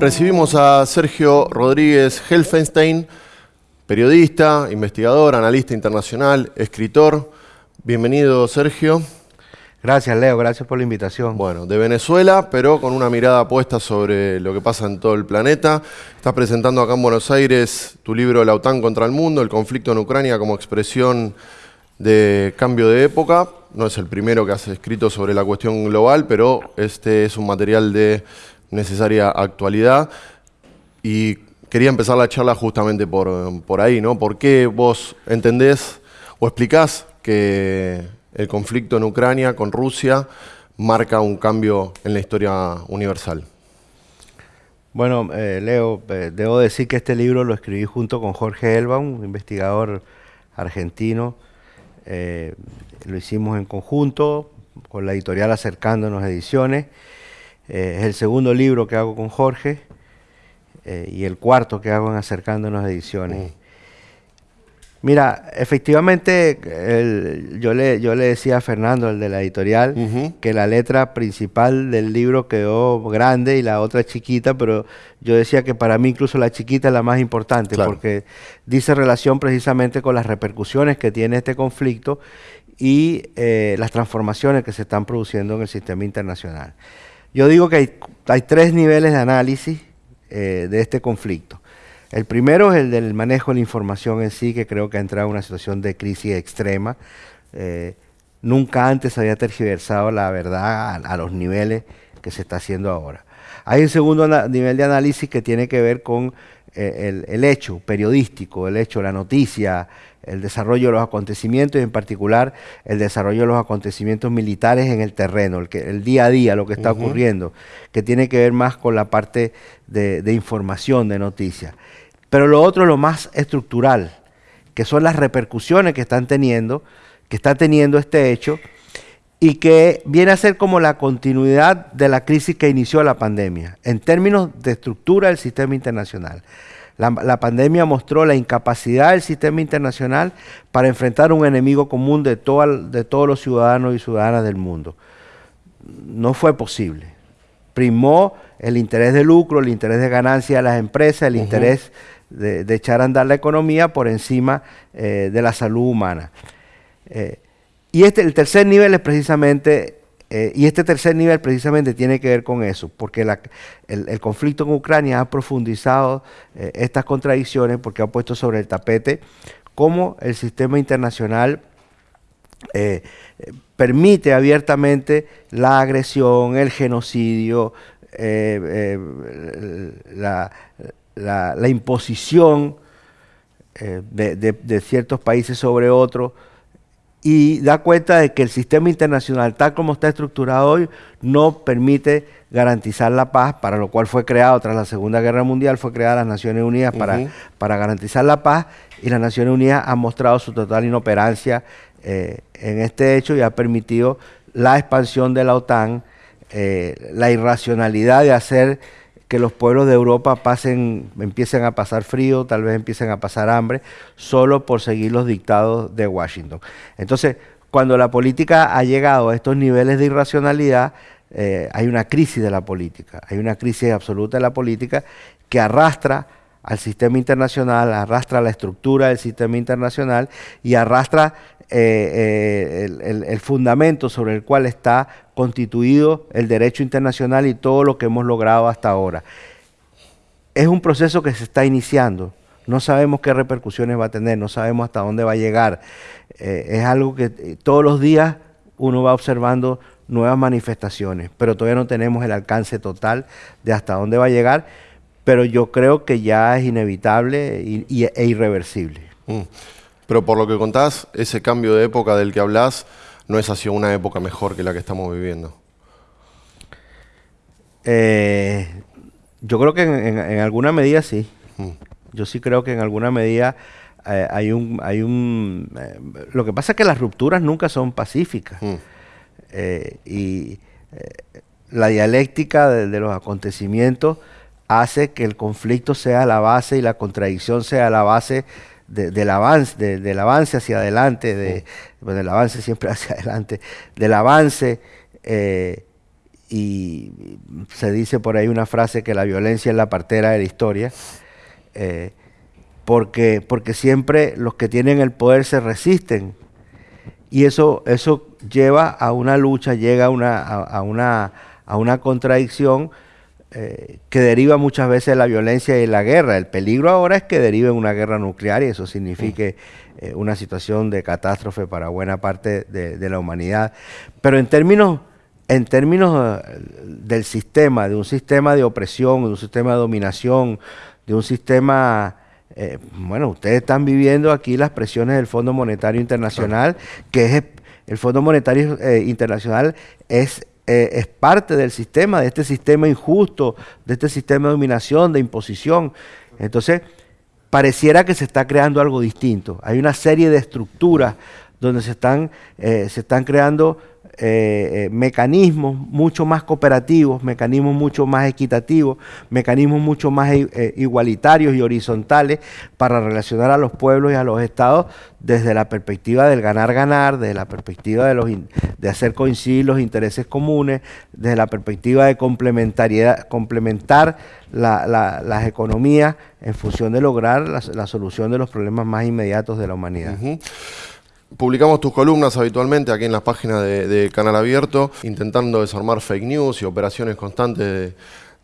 Recibimos a Sergio Rodríguez Helfenstein, periodista, investigador, analista internacional, escritor. Bienvenido, Sergio. Gracias, Leo. Gracias por la invitación. Bueno, de Venezuela, pero con una mirada puesta sobre lo que pasa en todo el planeta. Estás presentando acá en Buenos Aires tu libro La OTAN contra el mundo, el conflicto en Ucrania como expresión de cambio de época. No es el primero que has escrito sobre la cuestión global, pero este es un material de necesaria actualidad. Y quería empezar la charla justamente por, por ahí, ¿no? ¿Por qué vos entendés o explicás que el conflicto en Ucrania con Rusia marca un cambio en la historia universal? Bueno, eh, Leo, eh, debo decir que este libro lo escribí junto con Jorge Elba, un investigador argentino, eh, lo hicimos en conjunto con la editorial Acercándonos Ediciones. Eh, es el segundo libro que hago con Jorge eh, y el cuarto que hago en Acercándonos Ediciones. Mm. Mira, efectivamente, yo, le, yo le decía a Fernando, el de la editorial, que la letra principal del libro quedó grande y la otra chiquita, pero yo decía que para mí incluso la chiquita es la más importante, porque dice relación precisamente con las repercusiones que tiene este conflicto y eh, las transformaciones que se están produciendo en el sistema internacional. Yo digo que hay, tres niveles de análisis eh, de este conflicto. El primero es el del manejo de la información en sí, que creo que ha entrado en una situación de crisis extrema. Eh, nunca antes había tergiversado la verdad a, los niveles que se está haciendo ahora. Hay un segundo nivel de análisis que tiene que ver con eh, el, hecho periodístico, el hecho, la noticia, el desarrollo de los acontecimientos y en particular el desarrollo de los acontecimientos militares en el terreno, el, que, el día a día, lo que está ocurriendo, que tiene que ver más con la parte de, de información, de noticias. Pero lo otro lo más estructural, que son las repercusiones que están teniendo, que está teniendo este hecho y que viene a ser como la continuidad de la crisis que inició la pandemia, en términos de estructura del sistema internacional. La, pandemia mostró la incapacidad del sistema internacional para enfrentar un enemigo común de, de todos los ciudadanos y ciudadanas del mundo. No fue posible. Primó el interés de lucro, el interés de ganancia de las empresas, el interés de, echar a andar la economía por encima eh, de la salud humana. Eh, y este, el tercer nivel es precisamente, eh, y este tercer nivel precisamente tiene que ver con eso, porque el, conflicto en Ucrania ha profundizado estas contradicciones porque ha puesto sobre el tapete cómo el sistema internacional permite abiertamente la agresión, el genocidio, la, imposición eh, de, ciertos países sobre otros y da cuenta de que el sistema internacional, tal como está estructurado hoy, no permite garantizar la paz, para lo cual fue creado tras la Segunda Guerra Mundial, fue creada las Naciones Unidas para, para garantizar la paz y las Naciones Unidas han mostrado su total inoperancia eh, en este hecho y ha permitido la expansión de la OTAN, eh, la irracionalidad de hacer que los pueblos de Europa pasen, empiecen a pasar frío, tal vez empiecen a pasar hambre, solo por seguir los dictados de Washington. Entonces, cuando la política ha llegado a estos niveles de irracionalidad, eh, hay una crisis de la política, hay una crisis absoluta de la política que arrastra al sistema internacional, arrastra la estructura del sistema internacional y arrastra eh, eh, el, fundamento sobre el cual está constituido el derecho internacional y todo lo que hemos logrado hasta ahora. Es un proceso que se está iniciando, no sabemos qué repercusiones va a tener, no sabemos hasta dónde va a llegar. Eh, es algo que todos los días uno va observando nuevas manifestaciones, pero todavía no tenemos el alcance total de hasta dónde va a llegar, pero yo creo que ya es inevitable e irreversible. Mm. Pero por lo que contás, ese cambio de época del que hablas no es hacia una época mejor que la que estamos viviendo. Eh, yo creo que en, alguna medida sí. Mm. Yo sí creo que en alguna medida eh, hay un... Hay un eh, lo que pasa es que las rupturas nunca son pacíficas. Mm. y la dialéctica de, los acontecimientos hace que el conflicto sea la base y la contradicción sea la base del, avance, del avance hacia adelante, de, del avance siempre hacia adelante, del avance, eh, y se dice por ahí una frase que la violencia es la partera de la historia, eh, porque, porque siempre los que tienen el poder se resisten. Y eso, eso lleva a una lucha, llega a una, a, una, a una contradicción eh, que deriva muchas veces de la violencia y la guerra. El peligro ahora es que derive una guerra nuclear y eso signifique eh, una situación de catástrofe para buena parte de, la humanidad. Pero en términos, en términos eh, del sistema, de un sistema de opresión, de un sistema de dominación, de un sistema eh, bueno, ustedes están viviendo aquí las presiones del Fondo Monetario Internacional, que es el Fondo Monetario Internacional es, eh, es parte del sistema, de este sistema injusto, de este sistema de dominación, de imposición. Entonces, pareciera que se está creando algo distinto. Hay una serie de estructuras donde se están, se están creando eh, eh, mecanismos mucho más cooperativos, mecanismos mucho más equitativos, mecanismos mucho más eh, igualitarios y horizontales para relacionar a los pueblos y a los estados desde la perspectiva del ganar-ganar, desde la perspectiva de, los de hacer coincidir los intereses comunes, desde la perspectiva de complementariedad, complementar las economías en función de lograr la, solución de los problemas más inmediatos de la humanidad. Publicamos tus columnas habitualmente aquí en las páginas de, Canal Abierto, intentando desarmar fake news y operaciones constantes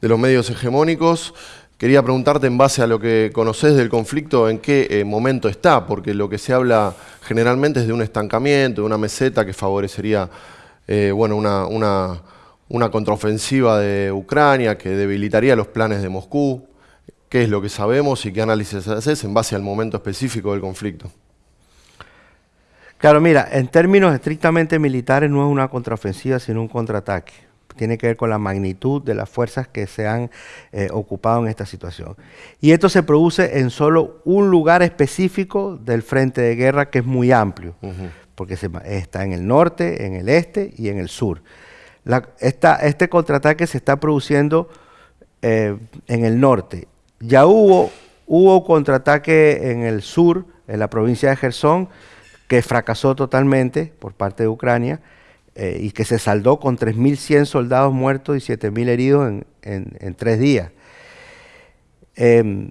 de, los medios hegemónicos. Quería preguntarte en base a lo que conoces del conflicto, en qué eh, momento está, porque lo que se habla generalmente es de un estancamiento, de una meseta que favorecería eh, bueno, una, una, una contraofensiva de Ucrania, que debilitaría los planes de Moscú. ¿Qué es lo que sabemos y qué análisis haces en base al momento específico del conflicto? Claro, mira, en términos estrictamente militares no es una contraofensiva, sino un contraataque. Tiene que ver con la magnitud de las fuerzas que se han eh, ocupado en esta situación. Y esto se produce en solo un lugar específico del frente de guerra que es muy amplio, porque está en el norte, en el este y en el sur. este contraataque se está produciendo eh, en el norte. Ya hubo, hubo contraataque en el sur, en la provincia de Gerson, que fracasó totalmente por parte de Ucrania eh, y que se saldó con 3.100 soldados muertos y 7.000 heridos en, tres días. Em,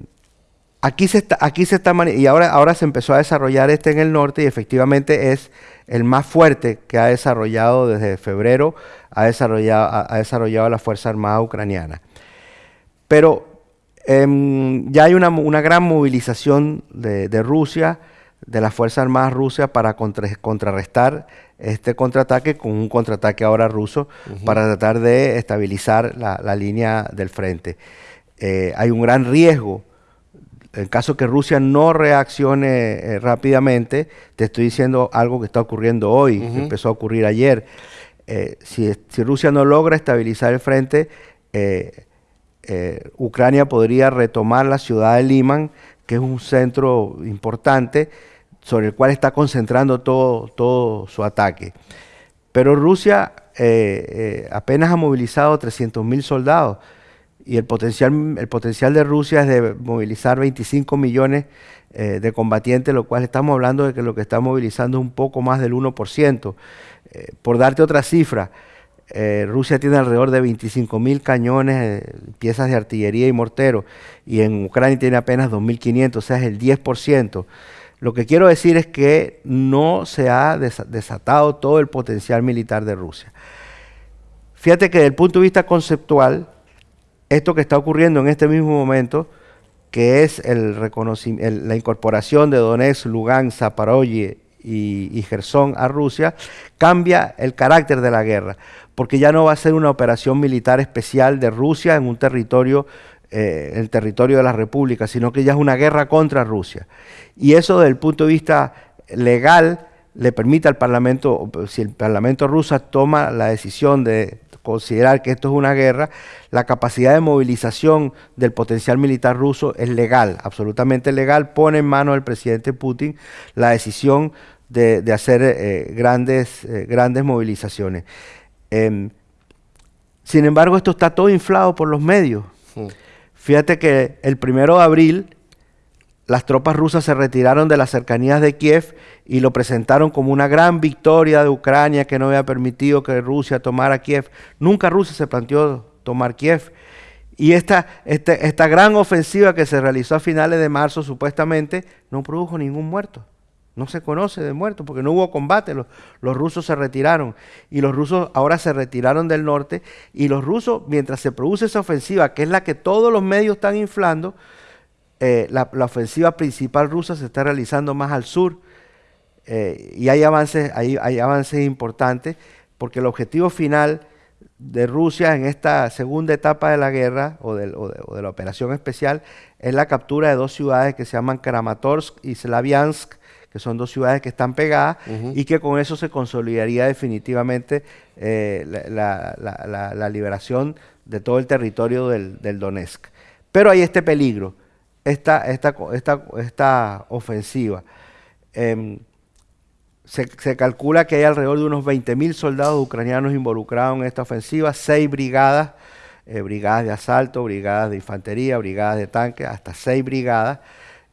aquí se está, aquí se está y ahora, ahora se empezó a desarrollar este en el norte y efectivamente es el más fuerte que ha desarrollado desde febrero, ha desarrollado, ha, desarrollado la Fuerza Armada Ucraniana. Pero em, ya hay una, gran movilización de, de Rusia, de las Fuerzas Armadas Rusas para contrarrestar este contraataque con un contraataque ahora ruso para tratar de estabilizar la, línea del frente. Eh, hay un gran riesgo. En caso que Rusia no reaccione eh, rápidamente, te estoy diciendo algo que está ocurriendo hoy, que empezó a ocurrir ayer. Eh, si, si, Rusia no logra estabilizar el frente, Ucrania podría retomar la ciudad de Liman, que es un centro importante, sobre el cual está concentrando todo, todo su ataque. Pero Rusia eh, eh, apenas ha movilizado 300.000 soldados y el potencial, el potencial de Rusia es de movilizar 25 millones eh, de combatientes, lo cual estamos hablando de que lo que está movilizando es un poco más del 1%. por darte otra cifra, Rusia tiene alrededor de 25.000 cañones, piezas de artillería y morteros, y en Ucrania tiene apenas 2.500, o sea, es el 10%. Lo que quiero decir es que no se ha desatado todo el potencial militar de Rusia. Fíjate que desde el punto de vista conceptual, esto que está ocurriendo en este mismo momento, que es la incorporación de Donetsk, Lugansk, Zaporozhye y, y Gerson a Rusia, cambia el carácter de la guerra, porque ya no va a ser una operación militar especial de Rusia en un territorio eh, el territorio de la República, sino que ya es una guerra contra Rusia. Y eso desde el punto de vista legal le permite al Parlamento, si el Parlamento ruso toma la decisión de considerar que esto es una guerra, la capacidad de movilización del potencial militar ruso es legal, absolutamente legal, pone en manos del presidente Putin la decisión de, hacer eh, grandes, eh, grandes movilizaciones. Em, sin embargo, esto está todo inflado por los medios. Hmm. Fíjate que el primero de abril las tropas rusas se retiraron de las cercanías de Kiev y lo presentaron como una gran victoria de Ucrania que no había permitido que Rusia tomara Kiev. Nunca Rusia se planteó tomar Kiev. Y esta, este, esta gran ofensiva que se realizó a finales de marzo supuestamente no produjo ningún muerto. No se conoce de muertos porque no hubo combate. Los, rusos se retiraron y los rusos ahora se retiraron del norte. Y los rusos, mientras se produce esa ofensiva, que es la que todos los medios están inflando, eh, la, ofensiva principal rusa se está realizando más al sur. Eh, y hay avances, hay, hay avances importantes porque el objetivo final de Rusia en esta segunda etapa de la guerra o de, la operación especial es la captura de dos ciudades que se llaman Kramatorsk y Slaviansk, que son dos ciudades que están pegadas y que con eso se consolidaría definitivamente eh, la, liberación de todo el territorio del, Donetsk. Pero hay este peligro, esta, esta, esta ofensiva. Em, se, calcula que hay alrededor de unos 20.000 soldados ucranianos involucrados en esta ofensiva, seis brigadas, eh, brigadas de asalto, brigadas de infantería, brigadas de tanques, hasta seis brigadas,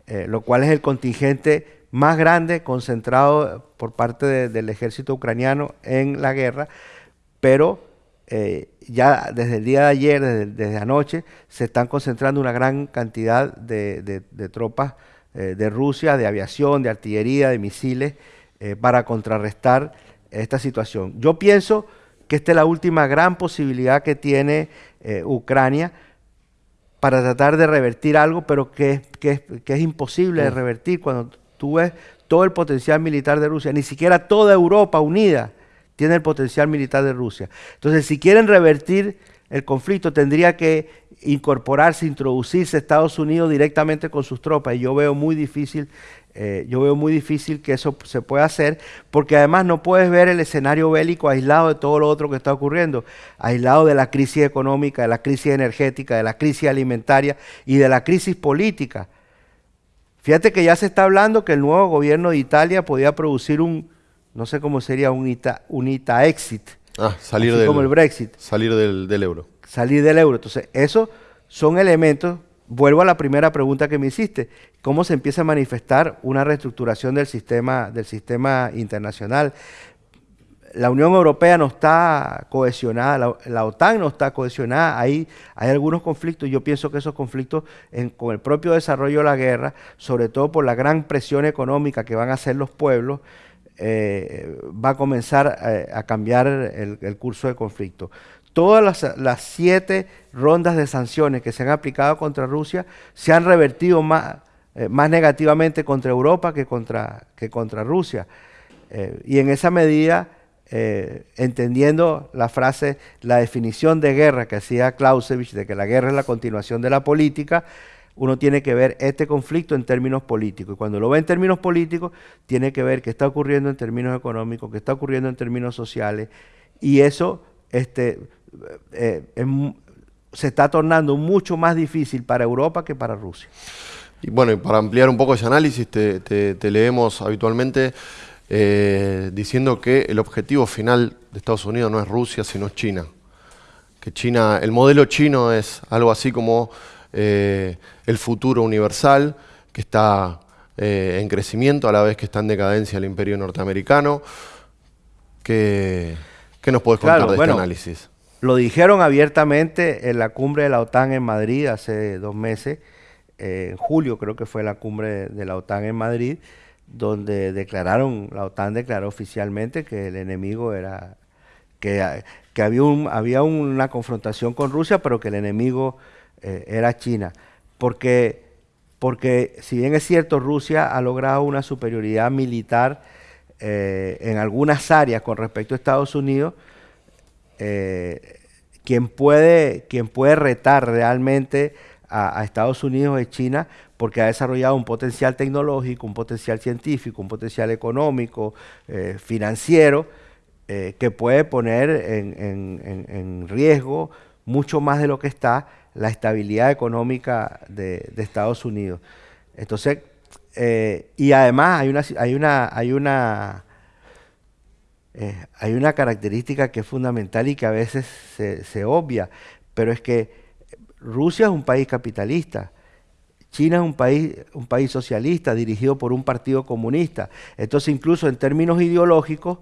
eh, lo cual es el contingente más grande concentrado por parte del ejército ucraniano en la guerra, pero eh, ya desde el día de ayer, desde, anoche, se están concentrando una gran cantidad de tropas de Rusia, de aviación, de artillería, de misiles, eh, para contrarrestar esta situación. Yo pienso que esta es la última gran posibilidad que tiene eh, Ucrania para tratar de revertir algo, pero que, es imposible de revertir cuando tú ves todo el potencial militar de Rusia, ni siquiera toda Europa unida tiene el potencial militar de Rusia. Entonces, si quieren revertir el conflicto, tendría que incorporarse, introducirse Estados Unidos directamente con sus tropas, y yo veo muy difícil eh, yo veo muy difícil que eso se pueda hacer, porque además no puedes ver el escenario bélico aislado de todo lo otro que está ocurriendo, aislado de la crisis económica, de la crisis energética, de la crisis alimentaria y de la crisis política. Fíjate que ya se está hablando que el nuevo gobierno de Italia podía producir un, no sé cómo sería, un ITA, un ITA exit. Ah, salir del, como el Brexit. Salir del, del euro. Salir del euro. Entonces, esos son elementos vuelvo a la primera pregunta que me hiciste. ¿Cómo se empieza a manifestar una reestructuración del sistema, del sistema internacional? La Unión Europea no está cohesionada, la, OTAN no está cohesionada, hay, algunos conflictos, yo pienso que esos conflictos con el propio desarrollo de la guerra, sobre todo por la gran presión económica que van a hacer los pueblos, eh, va a comenzar eh, a cambiar el, curso del conflicto. Todas las, siete rondas de sanciones que se han aplicado contra Rusia se han revertido más, eh, más negativamente contra Europa que contra, Rusia. Y en esa medida, eh, entendiendo la frase, la definición de guerra que hacía Clausewitz, de que la guerra es la continuación de la política, uno tiene que ver este conflicto en términos políticos. Y cuando lo ve en términos políticos, tiene que ver qué está ocurriendo en términos económicos, qué está ocurriendo en términos sociales. Y eso este, eh, se está tornando mucho más difícil para Europa que para Rusia. Y bueno, para ampliar un poco ese análisis, te, leemos habitualmente eh, diciendo que el objetivo final de Estados Unidos no es Rusia, sino China. Que China, el modelo chino es algo así como eh, el futuro universal, que está en crecimiento a la vez que está en decadencia el imperio norteamericano. ¿Qué, nos puedes contar de este análisis? Lo dijeron abiertamente en la cumbre de la OTAN en Madrid hace dos meses, eh, en julio creo que fue la cumbre de la OTAN en Madrid, donde declararon, la OTAN declaró oficialmente que el enemigo era, que, había, un, había una confrontación con Rusia, pero que el enemigo eh, era China. Porque, porque si bien es cierto, Rusia ha logrado una superioridad militar eh, en algunas áreas con respecto a Estados Unidos, eh, puede, quien puede retar realmente a, Estados Unidos es China porque ha desarrollado un potencial tecnológico, un potencial científico, un potencial económico, eh, financiero, eh, que puede poner en, riesgo mucho más de lo que está la estabilidad económica de, Estados Unidos. Entonces, y además hay una, hay una, hay una eh, hay una característica que es fundamental y que a veces se, obvia, pero es que Rusia es un país capitalista. China es un país, un país socialista dirigido por un partido comunista. Entonces, incluso en términos ideológicos,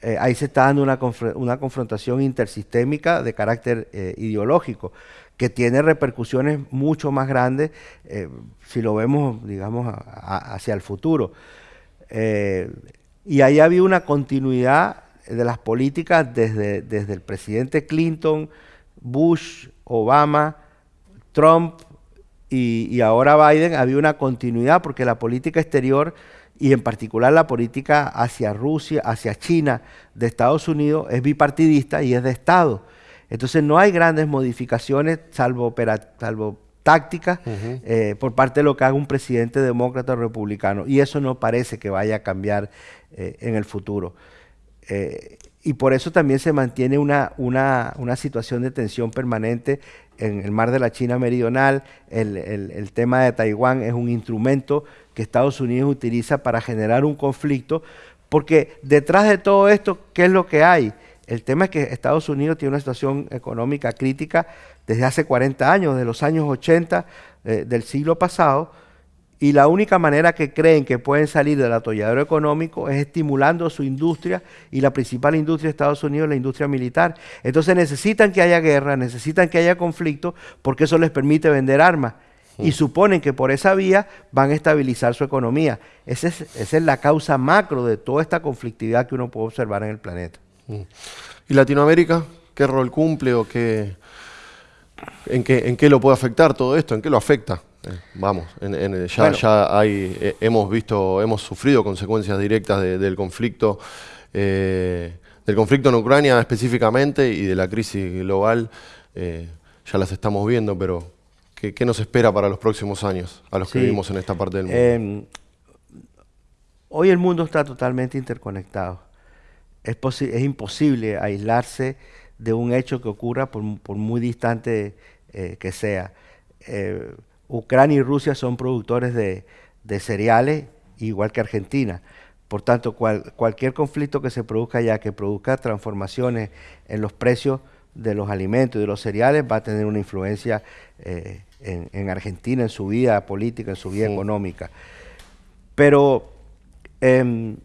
eh, ahí se está dando una, confrontación intersistémica de carácter eh, ideológico que tiene repercusiones mucho más grandes eh, si lo vemos, digamos, hacia el futuro. y ahí había una continuidad de las políticas desde, desde el presidente Clinton, Bush, Obama, Trump, y, ahora Biden había una continuidad porque la política exterior y en particular la política hacia Rusia, hacia China de Estados Unidos es bipartidista y es de Estado. Entonces no hay grandes modificaciones salvo, salvo tácticas eh, por parte de lo que haga un presidente demócrata o republicano. Y eso no parece que vaya a cambiar eh, en el futuro. Eh, y por eso también se mantiene una, una, una, situación de tensión permanente en el mar de la China Meridonal. El, tema de Taiwán es un instrumento que Estados Unidos utiliza para generar un conflicto, porque detrás de todo esto, ¿qué es lo que hay? El tema es que Estados Unidos tiene una situación económica crítica desde hace 40 años, de los años 80 eh, del siglo pasado, y la única manera que creen que pueden salir del atolladero económico es estimulando su industria y la principal industria de Estados Unidos es la industria militar. Entonces necesitan que haya guerra, necesitan que haya conflicto porque eso les permite vender armas. Y suponen que por esa vía van a estabilizar su economía. Esa es, esa es la causa macro de toda esta conflictividad que uno puede observar en el planeta. ¿Y Latinoamérica? ¿Qué rol cumple o qué, en, qué, en qué lo puede afectar todo esto? ¿En qué lo afecta? Eh, vamos, ya, hay, eh, hemos visto, hemos sufrido consecuencias directas del conflicto, eh, del conflicto en Ucrania específicamente y de la crisis global, ya las estamos viendo, pero ¿qué, nos espera para los próximos años a los que vivimos en esta parte del mundo? Em, hoy el mundo está totalmente interconectado. Es, es imposible aislarse de un hecho que ocurra por, muy distante que sea. Ucrania y Rusia son productores de, cereales, igual que Argentina. Por tanto, cualquier conflicto que se produzca allá, que produzca transformaciones en los precios de los alimentos y de los cereales, va a tener una influencia eh, en, Argentina, en su vida política, en su vida económica. Pero, em,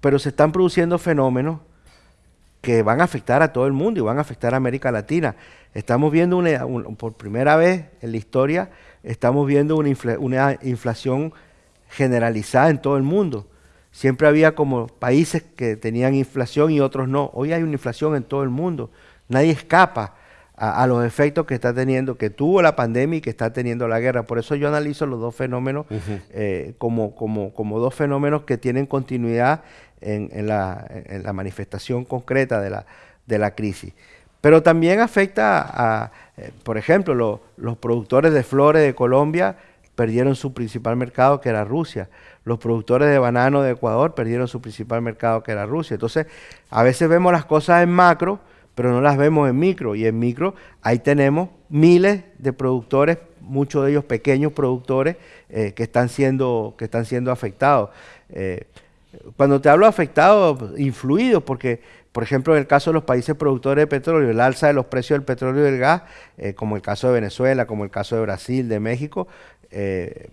pero se están produciendo fenómenos que van a afectar a todo el mundo y van a afectar a América Latina. Estamos viendo una, por primera vez en la historia, estamos viendo una, una, inflación generalizada en todo el mundo. Siempre había como países que tenían inflación y otros no. Hoy hay una inflación en todo el mundo. Nadie escapa a, los efectos que está teniendo, que tuvo la pandemia y que está teniendo la guerra. Por eso yo analizo los dos fenómenos eh, como, como, como dos fenómenos que tienen continuidad en, la, manifestación concreta de la, de la crisis. Pero también afecta a, eh, por ejemplo, los productores de flores de Colombia perdieron su principal mercado, que era Rusia. Los productores de banano de Ecuador perdieron su principal mercado, que era Rusia. Entonces, a veces vemos las cosas en macro, pero no las vemos en micro. Y en micro, ahí tenemos miles de productores, muchos de ellos pequeños productores, eh, que, están siendo, que están siendo afectados. Eh, cuando te hablo afectados, influidos, porque, por ejemplo, en el caso de los países productores de petróleo, el alza de los precios del petróleo y del gas, eh, como el caso de Venezuela, como el caso de Brasil, de México, eh,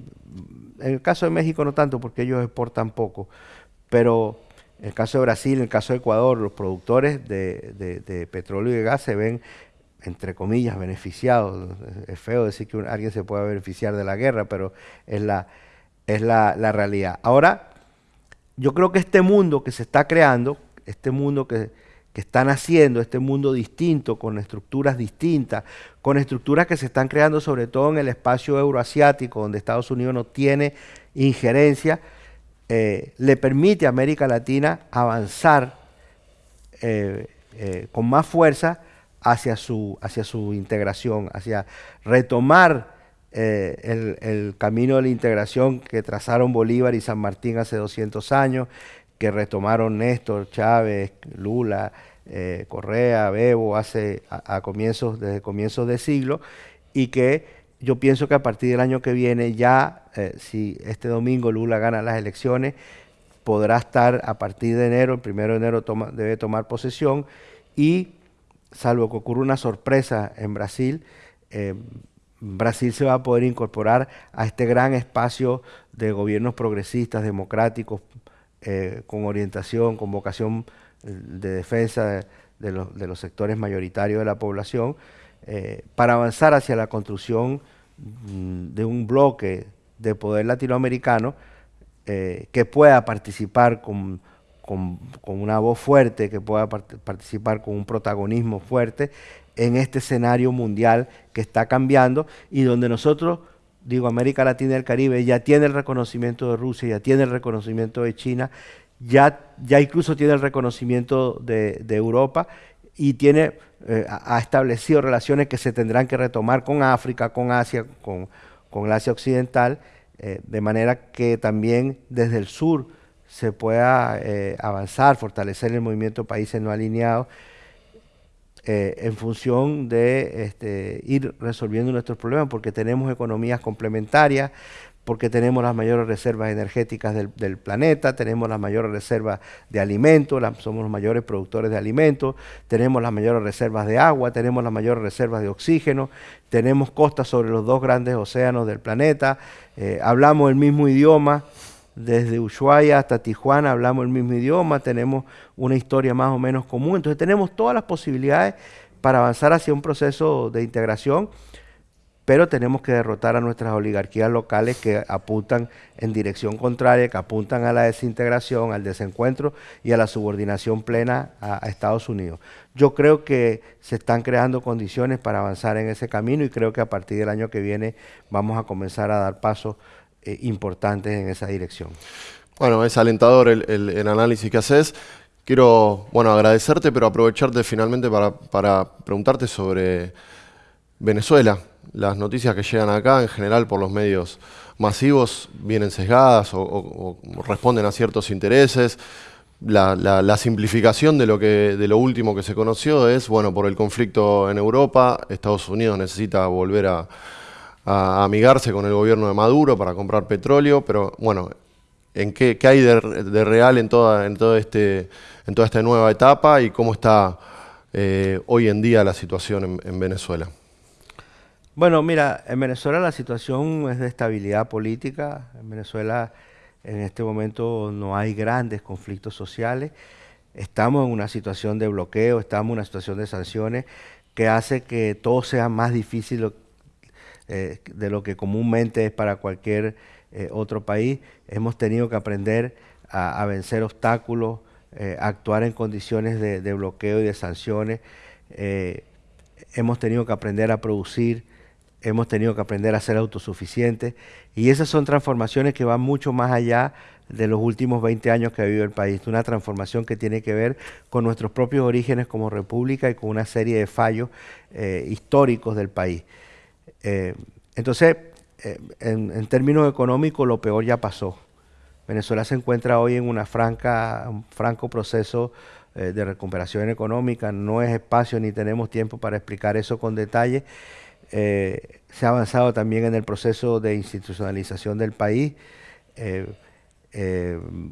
en el caso de México no tanto, porque ellos exportan poco, pero en el caso de Brasil, en el caso de Ecuador, los productores de, petróleo y de gas se ven entre comillas, beneficiados. Es feo decir que alguien se pueda beneficiar de la guerra, pero es la, es la, la realidad. Ahora, yo creo que este mundo que se está creando, este mundo que, que está naciendo, este mundo distinto, con estructuras distintas, con estructuras que se están creando sobre todo en el espacio euroasiático, donde Estados Unidos no tiene injerencia, eh, le permite a América Latina avanzar eh, eh, con más fuerza hacia su, hacia su integración, hacia retomar eh, el, camino de la integración que trazaron Bolívar y San Martín hace 200 años, que retomaron Néstor, Chávez, Lula, eh, Correa, Bebo hace a, comienzos, desde comienzos de siglo, y que yo pienso que a partir del año que viene ya, eh, si este domingo Lula gana las elecciones, podrá estar a partir de enero, el primero de enero debe tomar posesión y salvo que ocurra una sorpresa en Brasil, Brasil se va a poder incorporar a este gran espacio de gobiernos progresistas, democráticos, eh, con orientación, con vocación eh, de defensa de, los, sectores mayoritarios de la población, eh, para avanzar hacia la construcción mm, de un bloque de poder latinoamericano que pueda participar con, una voz fuerte, que pueda participar con un protagonismo fuerte en este escenario mundial que está cambiando y donde nosotros digo, América Latina y el Caribe ya tiene el reconocimiento de Rusia, ya tiene el reconocimiento de China, ya, ya incluso tiene el reconocimiento de, Europa y tiene, eh, ha establecido relaciones que se tendrán que retomar con África, con Asia, con, con Asia Occidental, eh, de manera que también desde el sur se pueda eh, avanzar, fortalecer el movimiento de países no alineados eh, en función de este, ir resolviendo nuestros problemas, porque tenemos economías complementarias, porque tenemos las mayores reservas energéticas del, planeta, tenemos las mayores reservas de alimentos, somos los mayores productores de alimentos, tenemos las mayores reservas de agua, tenemos las mayores reservas de oxígeno, tenemos costas sobre los dos grandes océanos del planeta, eh, hablamos el mismo idioma, desde Ushuaia hasta Tijuana hablamos el mismo idioma, tenemos una historia más o menos común, entonces tenemos todas las posibilidades para avanzar hacia un proceso de integración, pero tenemos que derrotar a nuestras oligarquías locales que apuntan en dirección contraria, que apuntan a la desintegración, al desencuentro y a la subordinación plena a, Estados Unidos. Yo creo que se están creando condiciones para avanzar en ese camino y creo que a partir del año que viene vamos a comenzar a dar pasos eh, importantes en esa dirección. Bueno, es alentador el, análisis que haces. Quiero, bueno, agradecerte, pero aprovecharte finalmente para, preguntarte sobre Venezuela. Las noticias que llegan acá, en general por los medios masivos, vienen sesgadas o, responden a ciertos intereses. La, simplificación de lo, que, de lo último que se conoció es, bueno, por el conflicto en Europa, Estados Unidos necesita volver a, a, amigarse con el gobierno de Maduro para comprar petróleo, pero bueno, ¿en qué, hay de, real en toda, en, todo este, en toda esta nueva etapa y cómo está eh, hoy en día la situación en, Venezuela? Bueno, mira, en Venezuela la situación es de estabilidad política. En Venezuela en este momento no hay grandes conflictos sociales. Estamos en una situación de bloqueo, estamos en una situación de sanciones que hace que todo sea más difícil eh, de lo que comúnmente es para cualquier eh, otro país. Hemos tenido que aprender a, vencer obstáculos, eh, a actuar en condiciones de, bloqueo y de sanciones. hemos tenido que aprender a producir, hemos tenido que aprender a ser autosuficientes y esas son transformaciones que van mucho más allá de los últimos 20 años que ha vivido el país, una transformación que tiene que ver con nuestros propios orígenes como república y con una serie de fallos históricos del país. Eh, entonces, eh, en, términos económicos, lo peor ya pasó. Venezuela se encuentra hoy en una franca, un franco proceso eh, de recuperación económica. No es espacio ni tenemos tiempo para explicar eso con detalle. se ha avanzado también en el proceso de institucionalización del país.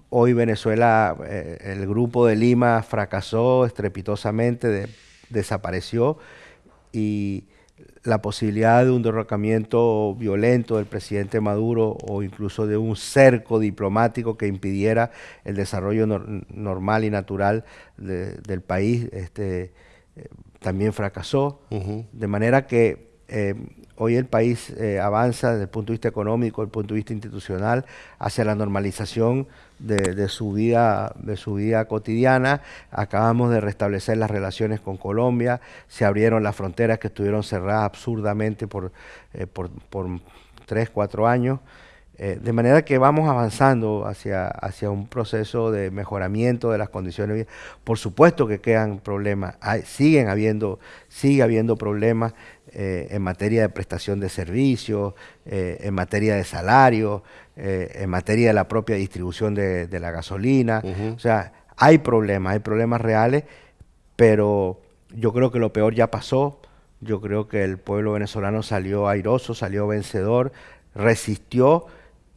hoy Venezuela, el grupo de Lima fracasó estrepitosamente, desapareció y la posibilidad de un derrocamiento violento del presidente Maduro o incluso de un cerco diplomático que impidiera el desarrollo normal y natural del país, este, eh, también fracasó. De manera que eh, hoy el país eh, avanza desde el punto de vista económico, desde el punto de vista institucional, hacia la normalización de, su vida, de su vida cotidiana. Acabamos de restablecer las relaciones con Colombia, se abrieron las fronteras que estuvieron cerradas absurdamente por, eh, por, tres, cuatro años. Eh, de manera que vamos avanzando hacia, hacia un proceso de mejoramiento de las condiciones de vida. Por supuesto que quedan problemas, siguen habiendo, sigue habiendo problemas eh, en materia de prestación de servicios, eh, en materia de salario, en materia de la propia distribución de, la gasolina. O sea, hay problemas, hay problemas reales, pero yo creo que lo peor ya pasó. Yo creo que el pueblo venezolano salió airoso, salió vencedor, resistió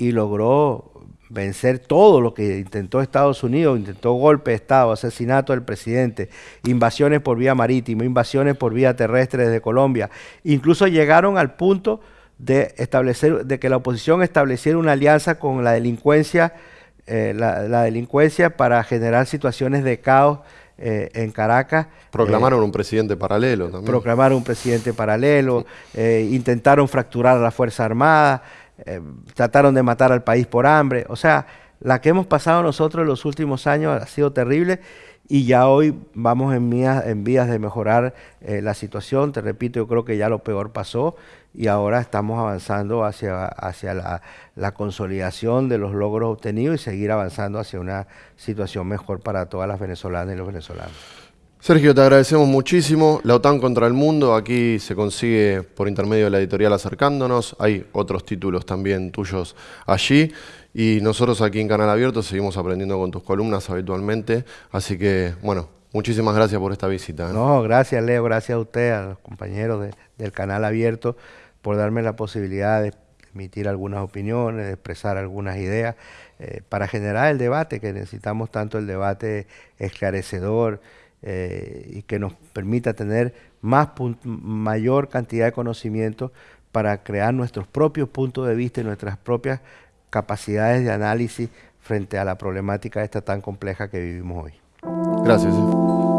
y logró vencer todo lo que intentó Estados Unidos, intentó golpe de Estado, asesinato del presidente, invasiones por vía marítima, invasiones por vía terrestre desde Colombia. Incluso llegaron al punto de establecer, de que la oposición estableciera una alianza con la delincuencia, eh, la, delincuencia para generar situaciones de caos eh, en Caracas. Proclamaron eh, un presidente paralelo también. Proclamaron un presidente paralelo, intentaron fracturar a la Fuerza Armada. Eh, trataron de matar al país por hambre. O sea, la que hemos pasado nosotros en los últimos años ha sido terrible y ya hoy vamos en vías, en vías de mejorar eh, la situación. Te repito, yo creo que ya lo peor pasó y ahora estamos avanzando hacia, la, la, consolidación de los logros obtenidos y seguir avanzando hacia una situación mejor para todas las venezolanas y los venezolanos. Sergio, te agradecemos muchísimo. La OTAN contra el mundo, aquí se consigue por intermedio de la editorial Acercándonos. Hay otros títulos también tuyos allí. Y nosotros aquí en Canal Abierto seguimos aprendiendo con tus columnas habitualmente. Así que, bueno, muchísimas gracias por esta visita. ¿eh? No, gracias Leo, gracias a usted, a los compañeros del Canal Abierto, por darme la posibilidad de emitir algunas opiniones, de expresar algunas ideas, eh, para generar el debate, que necesitamos tanto el debate esclarecedor eh, y que nos permita tener más mayor cantidad de conocimiento para crear nuestros propios puntos de vista y nuestras propias capacidades de análisis frente a la problemática esta tan compleja que vivimos hoy. Gracias. Eh.